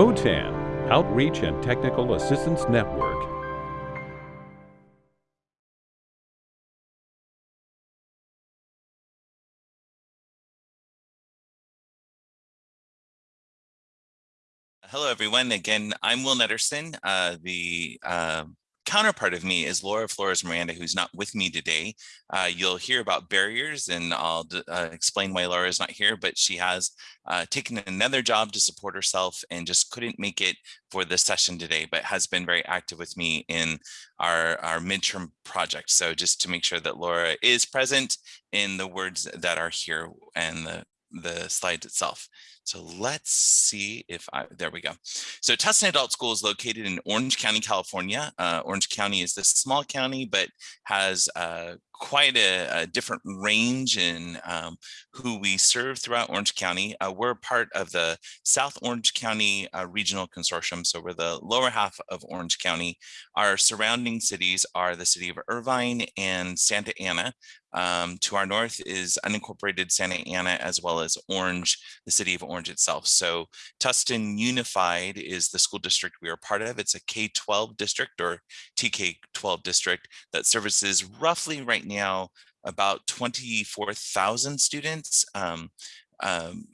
OTAN, Outreach and Technical Assistance Network. Hello, everyone. Again, I'm Will Netterson. Uh, the uh, counterpart of me is Laura Flores Miranda, who's not with me today. Uh, you'll hear about barriers and I'll uh, explain why Laura is not here, but she has uh, taken another job to support herself and just couldn't make it for this session today, but has been very active with me in our, our midterm project. So just to make sure that Laura is present in the words that are here and the, the slides itself. So let's see if I, there we go. So Tustin Adult School is located in Orange County, California. Uh, Orange County is this small county, but has uh, quite a, a, different range in um, who we serve throughout Orange County. Uh, we're part of the South Orange County uh, Regional Consortium, so we're the lower half of Orange County. Our surrounding cities are the city of Irvine and Santa Ana. Um, to our north is unincorporated Santa Ana, as well as Orange, the city of Orange itself. So Tustin Unified is the school district we are part of. It's a K-12 district or TK-12 district that services roughly right now about 24,000 students um, um,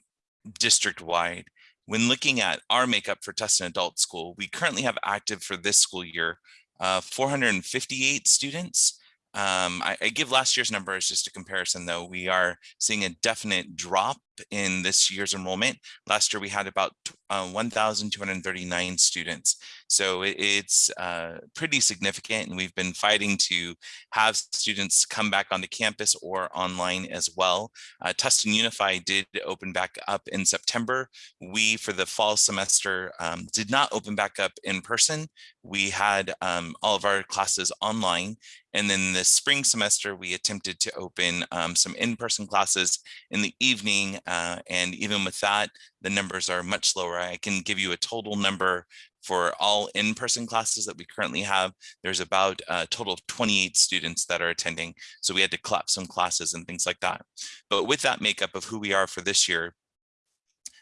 district-wide. When looking at our makeup for Tustin Adult School, we currently have active for this school year uh, 458 students. Um, I, I, give last year's numbers just a comparison though. We are seeing a definite drop in this year's enrollment. Last year we had about uh, 1,239 students. So it, it's uh, pretty significant and we've been fighting to have students come back onto campus or online as well. Uh, Tustin Unified did open back up in September. We, for the fall semester, um, did not open back up in person. We had um, all of our classes online. And then the spring semester, we attempted to open um, some in-person classes in the evening uh, and even with that, the numbers are much lower. I can give you a total number for all in-person classes that we currently have. There's about a total of 28 students that are attending. So we had to collapse some classes and things like that. But with that makeup of who we are for this year,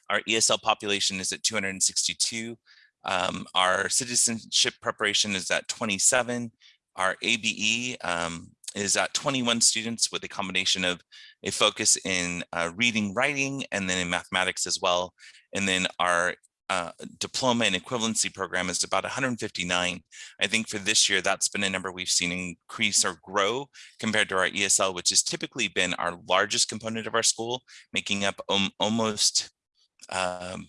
our ESL population is at 262. Um, our citizenship preparation is at 27. Our ABE um, is at 21 students with a combination of a focus in uh, reading, writing, and then in mathematics as well. And then our uh, diploma and equivalency program is about 159. I think for this year, that's been a number we've seen increase or grow compared to our ESL, which has typically been our largest component of our school, making up almost um,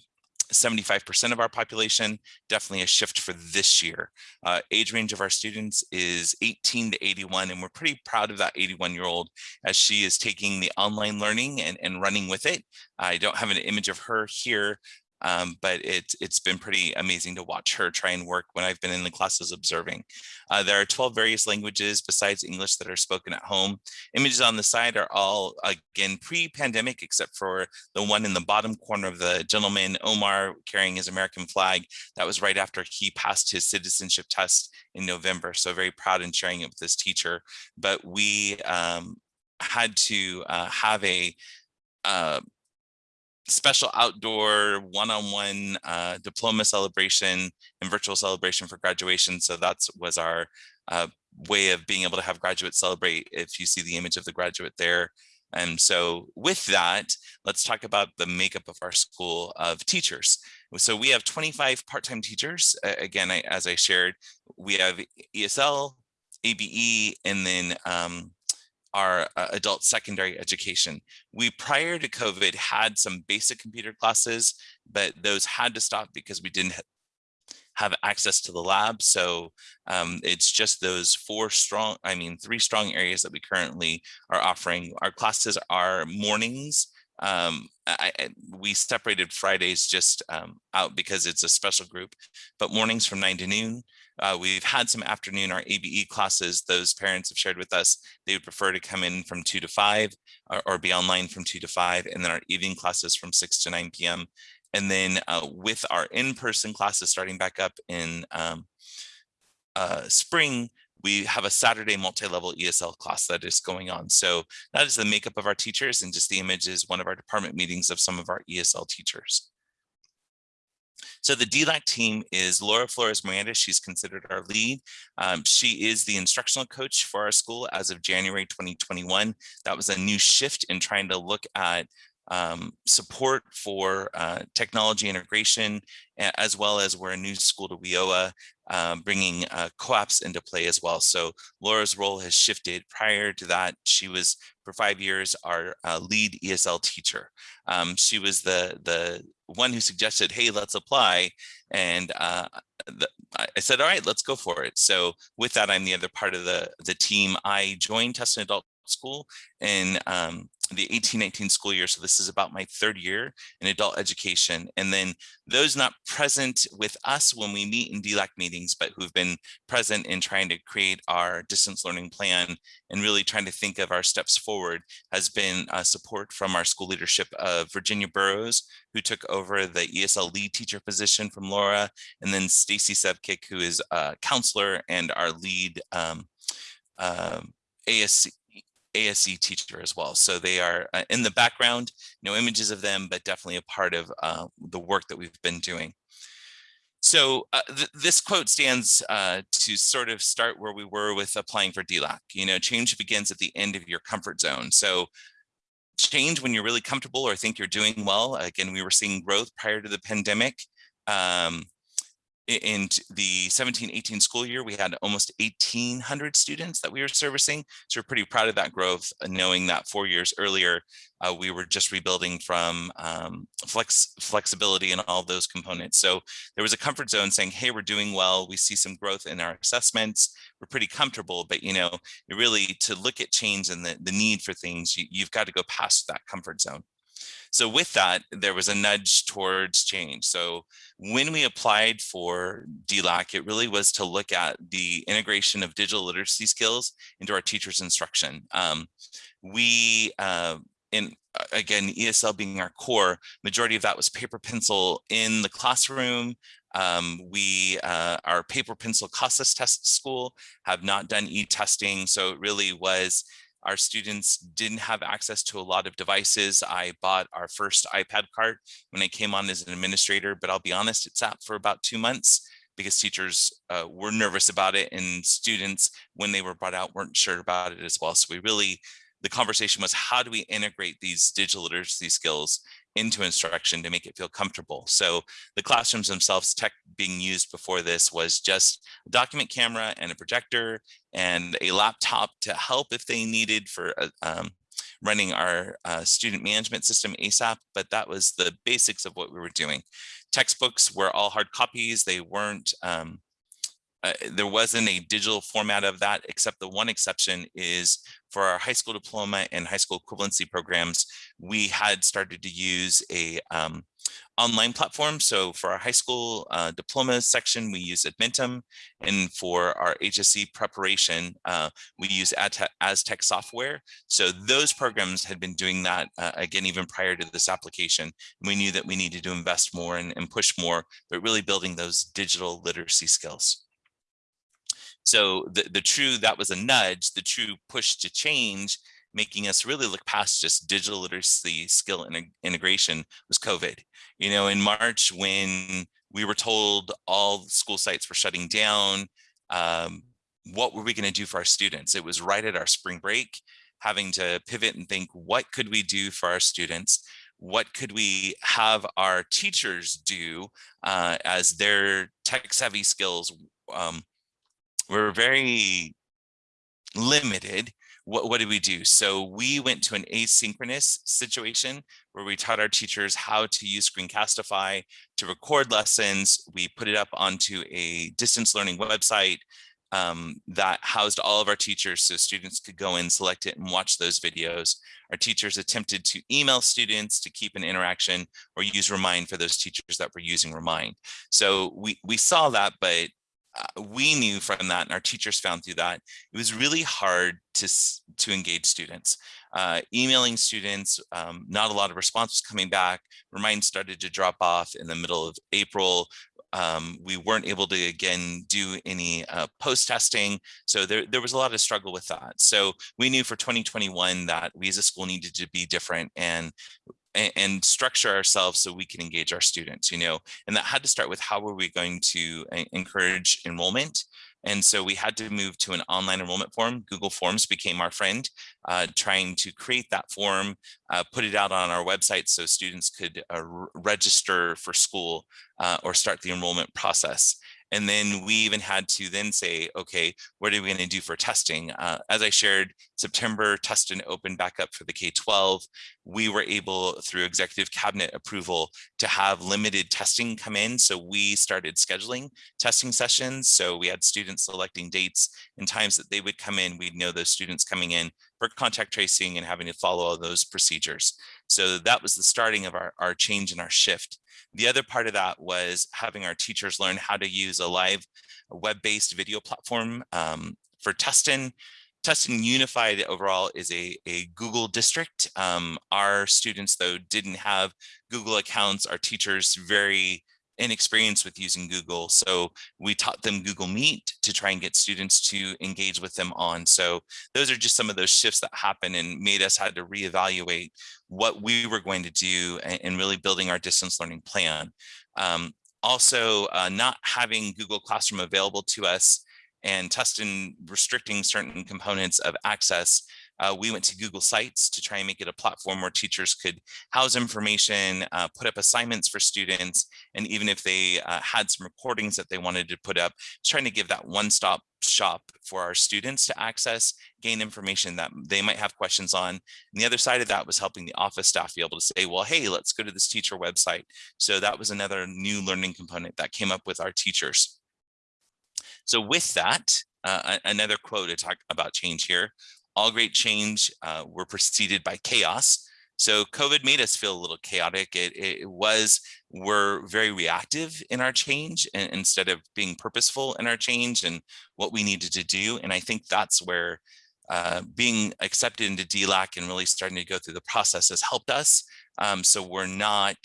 75% of our population, definitely a shift for this year. Uh, age range of our students is 18 to 81, and we're pretty proud of that 81 year old as she is taking the online learning and, and running with it. I don't have an image of her here, um, but it, it's been pretty amazing to watch her try and work when I've been in the classes observing. Uh, there are 12 various languages besides English that are spoken at home. Images on the side are all, again, pre-pandemic, except for the one in the bottom corner of the gentleman, Omar, carrying his American flag. That was right after he passed his citizenship test in November. So very proud in sharing it with this teacher. But we um, had to uh, have a uh, special outdoor one-on-one -on -one, uh, diploma celebration and virtual celebration for graduation. So that was our uh, way of being able to have graduates celebrate if you see the image of the graduate there. And so with that, let's talk about the makeup of our school of teachers. So we have 25 part-time teachers. Again, I, as I shared, we have ESL, ABE, and then um, our uh, adult secondary education. We, prior to COVID, had some basic computer classes, but those had to stop because we didn't have access to the lab. So um, it's just those four strong, I mean, three strong areas that we currently are offering. Our classes are mornings. Um, I, I, we separated Fridays just um, out because it's a special group, but mornings from nine to noon, uh, we've had some afternoon, our ABE classes, those parents have shared with us, they would prefer to come in from two to five or, or be online from two to five, and then our evening classes from six to 9 p.m. And then uh, with our in-person classes starting back up in um, uh, spring, we have a Saturday multi-level ESL class that is going on. So that is the makeup of our teachers and just the image is one of our department meetings of some of our ESL teachers. So the DLAC team is Laura Flores Miranda. She's considered our lead. Um, she is the instructional coach for our school as of January 2021. That was a new shift in trying to look at um, support for uh, technology integration, as well as we're a new school to WIOA, um, bringing uh, co-ops into play as well. So Laura's role has shifted. Prior to that, she was for five years our uh, lead ESL teacher. Um, she was the the one who suggested, hey, let's apply. And uh, the, I said, all right, let's go for it. So with that, I'm the other part of the, the team. I joined Tustin Adult School in um, the 1819 school year. So this is about my third year in adult education. And then those not present with us when we meet in DLAC meetings, but who've been present in trying to create our distance learning plan and really trying to think of our steps forward has been uh, support from our school leadership of Virginia Burrows, who took over the ESL lead teacher position from Laura, and then Stacy Sevkick, who is a counselor and our lead um, um, ASC, ASE teacher as well. So they are uh, in the background, no images of them, but definitely a part of uh, the work that we've been doing. So uh, th this quote stands uh, to sort of start where we were with applying for DLAC. You know, change begins at the end of your comfort zone. So change when you're really comfortable or think you're doing well. Again, we were seeing growth prior to the pandemic. Um, in the 17-18 school year, we had almost 1,800 students that we were servicing. So we're pretty proud of that growth, uh, knowing that four years earlier, uh, we were just rebuilding from um, flex flexibility and all those components. So there was a comfort zone saying, hey, we're doing well. We see some growth in our assessments. We're pretty comfortable, but you know, really to look at change and the, the need for things, you, you've got to go past that comfort zone. So with that, there was a nudge towards change. So when we applied for DLAC, it really was to look at the integration of digital literacy skills into our teachers instruction. Um, we, uh, in again, ESL being our core, majority of that was paper pencil in the classroom. Um, we, uh, our paper pencil CASAS test school have not done e-testing. So it really was our students didn't have access to a lot of devices. I bought our first iPad cart when I came on as an administrator, but I'll be honest, it sat for about two months because teachers uh, were nervous about it and students, when they were brought out, weren't sure about it as well. So we really, the conversation was how do we integrate these digital literacy skills into instruction to make it feel comfortable. So the classrooms themselves, tech being used before this was just a document camera and a projector and a laptop to help if they needed for uh, um, running our uh, student management system ASAP, but that was the basics of what we were doing. Textbooks were all hard copies. They weren't um, uh, there wasn't a digital format of that, except the one exception is for our high school diploma and high school equivalency programs, we had started to use a um, online platform. So for our high school uh, diploma section, we use Edmentum. And for our HSE preparation, uh, we use Aztec software. So those programs had been doing that, uh, again, even prior to this application. We knew that we needed to invest more and, and push more, but really building those digital literacy skills. So the, the true, that was a nudge, the true push to change, making us really look past just digital literacy skill integration was COVID. You know, in March when we were told all school sites were shutting down, um, what were we gonna do for our students? It was right at our spring break, having to pivot and think, what could we do for our students? What could we have our teachers do uh, as their tech savvy skills um, we're very limited. What, what did we do? So we went to an asynchronous situation where we taught our teachers how to use Screencastify to record lessons. We put it up onto a distance learning website um, that housed all of our teachers so students could go in, select it and watch those videos. Our teachers attempted to email students to keep an interaction or use Remind for those teachers that were using Remind. So we, we saw that, but we knew from that and our teachers found through that it was really hard to to engage students. Uh, emailing students um, not a lot of response was coming back remind started to drop off in the middle of april. Um, we weren't able to again do any uh, post testing so there, there was a lot of struggle with that. So we knew for 2021 that we as a school needed to be different and and, structure ourselves so we can engage our students, you know, and that had to start with how were we going to uh, encourage enrollment and so we had to move to an online enrollment form. Google Forms became our friend, uh, trying to create that form, uh, put it out on our website so students could uh, register for school uh, or start the enrollment process. And then we even had to then say, okay, what are we going to do for testing? Uh, as I shared, September Tustin opened back up for the K-12. We were able, through executive cabinet approval, to have limited testing come in. So we started scheduling testing sessions. So we had students selecting dates and times that they would come in. We'd know those students coming in for contact tracing and having to follow all those procedures. So that was the starting of our, our change and our shift. The other part of that was having our teachers learn how to use a live web-based video platform um, for Tustin. Tustin Unified overall is a, a Google district. Um, our students, though, didn't have Google accounts. Our teachers very inexperienced with using Google. So we taught them Google Meet to try and get students to engage with them on. So those are just some of those shifts that happen and made us had to reevaluate what we were going to do and, really building our distance learning plan. Um, also, uh, not having Google Classroom available to us and Tustin restricting certain components of access uh, we went to Google Sites to try and make it a platform where teachers could house information, uh, put up assignments for students, and even if they uh, had some recordings that they wanted to put up, trying to give that one-stop shop for our students to access, gain information that they might have questions on. And the other side of that was helping the office staff be able to say, well, hey, let's go to this teacher website. So that was another new learning component that came up with our teachers. So with that, uh, another quote to talk about change here all great change uh, were preceded by chaos. So COVID made us feel a little chaotic. It, it was, we're very reactive in our change instead of being purposeful in our change and what we needed to do. And I think that's where uh, being accepted into DLAC and really starting to go through the process has helped us. Um, so we're not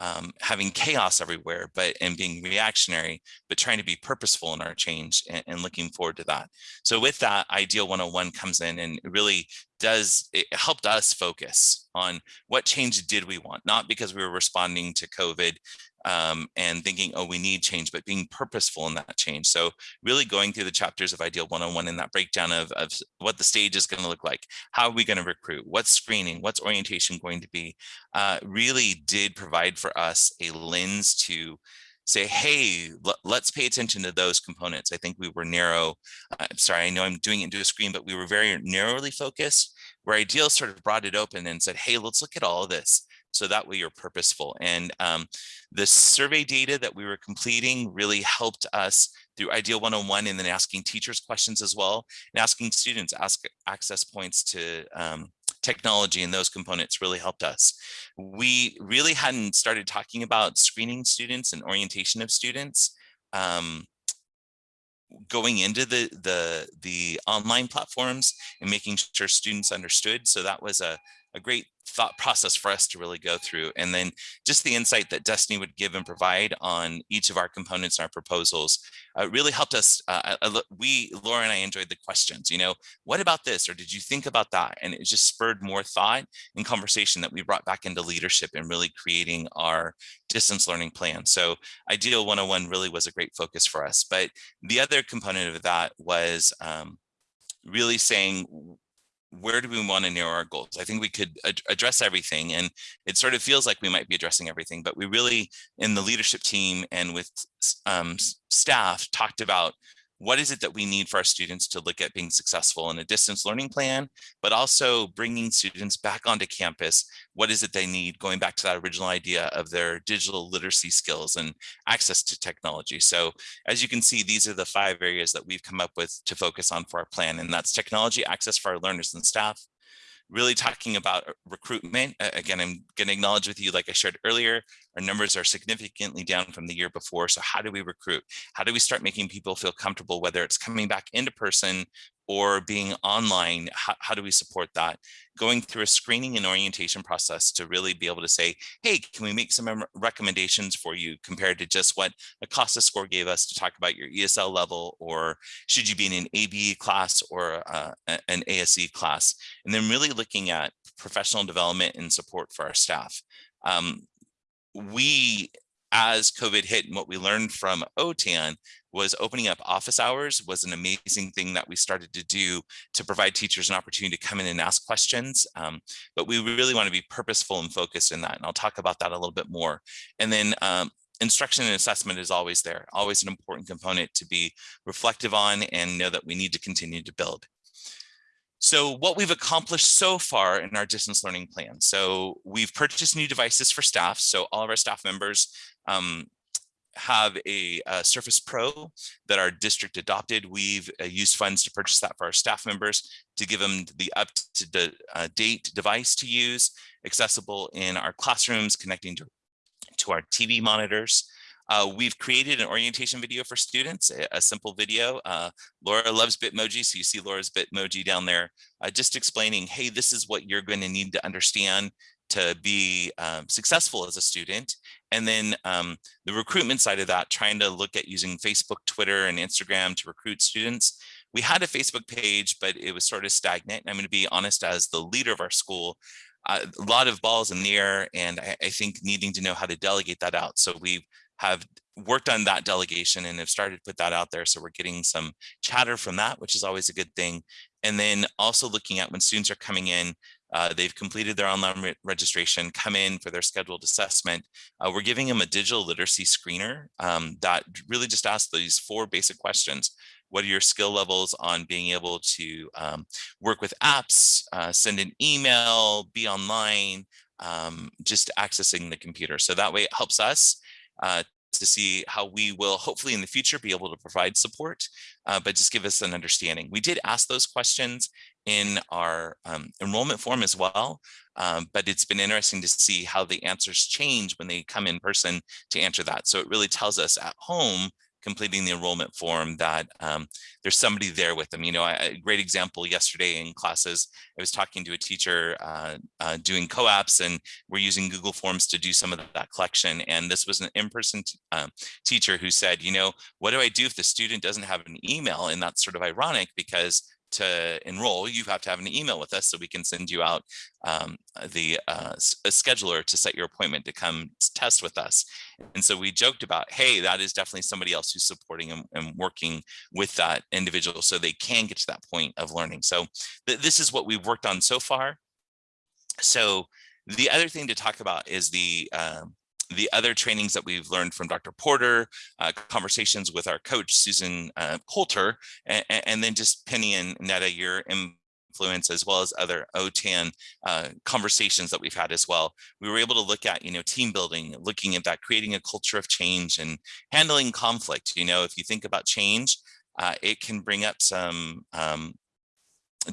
um, having chaos everywhere, but and being reactionary, but trying to be purposeful in our change and, and, looking forward to that. So with that, Ideal 101 comes in and really does, it helped us focus on what change did we want, not because we were responding to COVID um, and thinking, oh, we need change, but being purposeful in that change. So really going through the chapters of Ideal 101 in that breakdown of, of what the stage is going to look like, how are we going to recruit, what's screening, what's orientation going to be, uh, really did provide for us a lens to say, hey, let's pay attention to those components. I think we were narrow. Uh, sorry, I know I'm doing it into a screen, but we were very narrowly focused where Ideal sort of brought it open and said, hey, let's look at all of this. So that way you're purposeful. And um, the survey data that we were completing really helped us through Ideal 101 and then asking teachers questions as well and asking students ask access points to um, technology and those components really helped us. We really hadn't started talking about screening students and orientation of students um, going into the the the online platforms and making sure students understood so that was a a great thought process for us to really go through. And then just the insight that Destiny would give and provide on each of our components and our proposals uh, really helped us. Uh, we, Laura and I enjoyed the questions, you know, what about this? Or did you think about that? And it just spurred more thought and conversation that we brought back into leadership and really creating our distance learning plan. So Ideal 101 really was a great focus for us. But the other component of that was um, really saying where do we want to narrow our goals? I think we could ad address everything and it sort of feels like we might be addressing everything, but we really in the leadership team and with um, staff talked about what is it that we need for our students to look at being successful in a distance learning plan, but also bringing students back onto campus. What is it they need going back to that original idea of their digital literacy skills and access to technology. So as you can see, these are the five areas that we've come up with to focus on for our plan. And that's technology access for our learners and staff, really talking about uh, recruitment. Again, I'm going to acknowledge with you, like I shared earlier, our numbers are significantly down from the year before. So how do we recruit? How do we start making people feel comfortable, whether it's coming back into person or being online, how, how, do we support that? Going through a screening and orientation process to really be able to say, hey, can we make some recommendations for you compared to just what a CASAS score gave us to talk about your ESL level, or should you be in an ABE class or uh, an ASE class? And then really looking at professional development and support for our staff. Um, we as COVID hit and what we learned from OTAN was opening up office hours was an amazing thing that we started to do to provide teachers an opportunity to come in and ask questions. Um, but we really want to be purposeful and focused in that. And I'll talk about that a little bit more. And then um, instruction and assessment is always there, always an important component to be reflective on and know that we need to continue to build. So what we've accomplished so far in our distance learning plan. So we've purchased new devices for staff. So all of our staff members um, have a, a, Surface Pro that our district adopted. We've uh, used funds to purchase that for our staff members to give them the up-to-date uh, device to use, accessible in our classrooms, connecting to, to our TV monitors. Uh, we've created an orientation video for students, a, a simple video. Uh, Laura loves Bitmoji, so you see Laura's Bitmoji down there, uh, just explaining, hey, this is what you're going to need to understand to be um, successful as a student. And then um, the recruitment side of that, trying to look at using Facebook, Twitter, and Instagram to recruit students. We had a Facebook page, but it was sort of stagnant. I'm going to be honest, as the leader of our school, uh, a lot of balls in the air, and I, I think needing to know how to delegate that out. So we have worked on that delegation and have started to put that out there. So we're getting some chatter from that, which is always a good thing. And then also looking at when students are coming in, uh, they've completed their online re registration, come in for their scheduled assessment. Uh, we're giving them a digital literacy screener um, that really just asks these four basic questions. What are your skill levels on being able to um, work with apps, uh, send an email, be online, um, just accessing the computer. So that way it helps us uh, to see how we will hopefully in the future be able to provide support, uh, but just give us an understanding. We did ask those questions in our um, enrollment form as well, um, but it's been interesting to see how the answers change when they come in person to answer that. So it really tells us at home completing the enrollment form that um, there's somebody there with them. You know, a great example yesterday in classes, I was talking to a teacher uh, uh, doing co-ops and we're using Google Forms to do some of that collection. And this was an in-person um, teacher who said, you know, what do I do if the student doesn't have an email? And that's sort of ironic because to enroll, you have to have an email with us so we can send you out um, the uh, a scheduler to set your appointment to come test with us. And so we joked about, hey, that is definitely somebody else who's supporting and, and working with that individual so they can get to that point of learning. So th this is what we've worked on so far. So the other thing to talk about is the um, the other trainings that we've learned from Dr. Porter, uh, conversations with our coach, Susan uh, Coulter, and, and, then just Penny and Neda, your influence as well as other OTAN uh, conversations that we've had as well. We were able to look at, you know, team building, looking at that, creating a culture of change and handling conflict. You know, if you think about change, uh, it can bring up some um,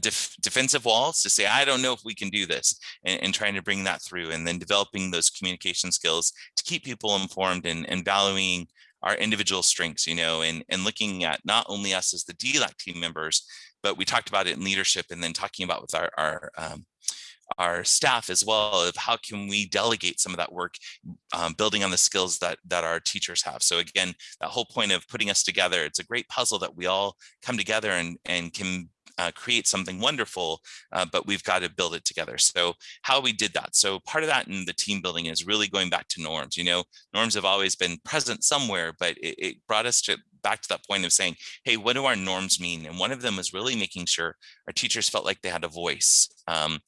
def defensive walls to say, I don't know if we can do this and, and, trying to bring that through and then developing those communication skills to keep people informed and, and valuing our individual strengths, you know, and, and looking at not only us as the DLAC team members, but we talked about it in leadership and then talking about with our, our um, our staff as well of how can we delegate some of that work um, building on the skills that that our teachers have. So again that whole point of putting us together it's a great puzzle that we all come together and and can uh, create something wonderful, uh, but we've got to build it together. So how we did that. So part of that in the team building is really going back to norms. You know, norms have always been present somewhere, but it, it brought us to back to that point of saying, hey, what do our norms mean? And one of them was really making sure our teachers felt like they had a voice. Um,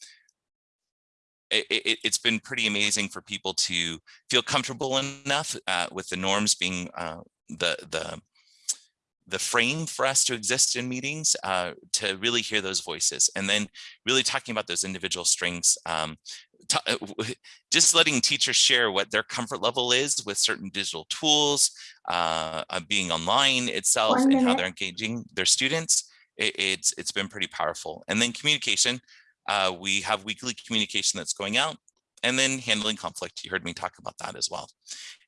it, has it, been pretty amazing for people to feel comfortable enough uh, with the norms being uh, the the the frame for us to exist in meetings uh, to really hear those voices and then really talking about those individual strengths um, uh, just letting teachers share what their comfort level is with certain digital tools uh, uh, being online itself and how they're engaging their students it, it's it's been pretty powerful and then communication uh, we have weekly communication that's going out and then handling conflict you heard me talk about that as well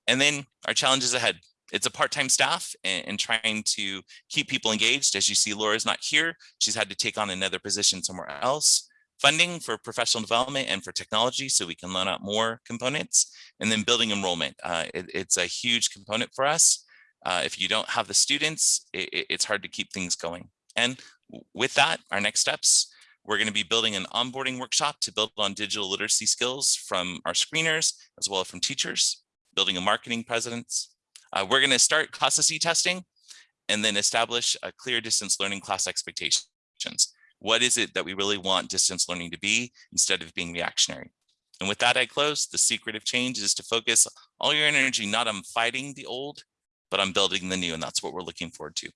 and then our challenges ahead it's a part-time staff and, and trying to keep people engaged. As you see, Laura's not here. She's had to take on another position somewhere else. Funding for professional development and for technology so we can loan out more components. And then building enrollment. Uh, it, it's a huge component for us. Uh, if you don't have the students, it, it's hard to keep things going. And with that, our next steps, we're going to be building an onboarding workshop to build on digital literacy skills from our screeners, as well as from teachers, building a marketing presence. Uh, we're going to start CASAS testing and then establish a clear distance learning class expectations. What is it that we really want distance learning to be instead of being reactionary? And with that, I close. The secret of change is to focus all your energy not on fighting the old, but on building the new. And that's what we're looking forward to.